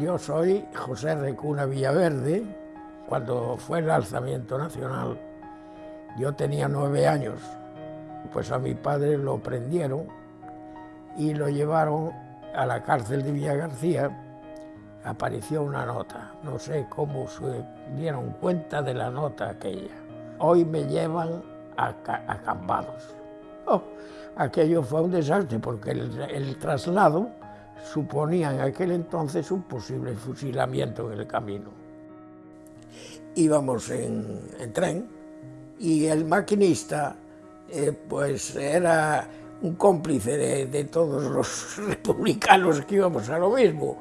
yo soy José Recuna Villaverde. Cuando fue el alzamiento nacional, yo tenía nueve años, pues a mi padre lo prendieron y lo llevaron a la cárcel de Villa García. Apareció una nota, no sé cómo se dieron cuenta de la nota aquella. Hoy me llevan a, a Cambados. Oh, aquello fue un desastre porque el traslado suponía en aquel entonces un posible fusilamiento en el camino. Íbamos en, en tren y el maquinista eh, pues era un cómplice de, de todos los republicanos que íbamos a lo mismo.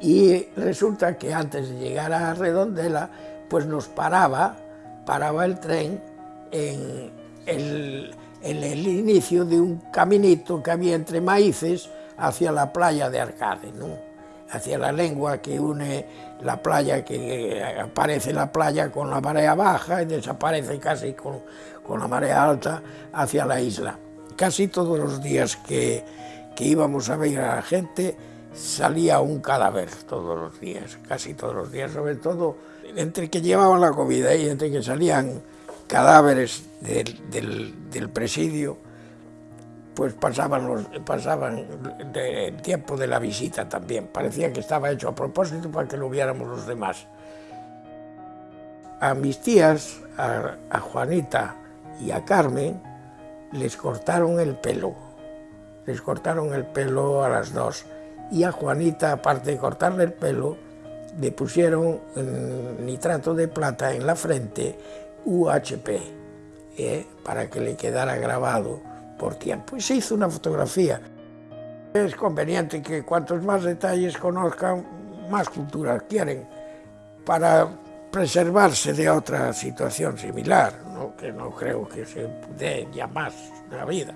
Y resulta que antes de llegar a Redondela, pues nos paraba, paraba el tren en el, en el inicio de un caminito que había entre maíces, hacia la playa de Arcade, ¿no? hacia la lengua que une la playa, que aparece la playa con la marea baja y desaparece casi con, con la marea alta hacia la isla. Casi todos los días que, que íbamos a ver a la gente salía un cadáver todos los días, casi todos los días, sobre todo entre que llevaban la comida y entre que salían cadáveres del, del, del presidio, pues pasaban, los, pasaban el tiempo de la visita también. Parecía que estaba hecho a propósito para que lo viéramos los demás. A mis tías, a, Juanita y a Carmen, les cortaron el pelo. Les cortaron el pelo a las dos. Y a Juanita, aparte de cortarle el pelo, le pusieron nitrato de plata en la frente, UHP, ¿eh? para que le quedara grabado por tiempo. Y se hizo una fotografía. Es conveniente que cuantos más detalles conozcan, más cultura quieren, para preservarse de otra situación similar, ¿no? que no creo que se dé ya más la vida.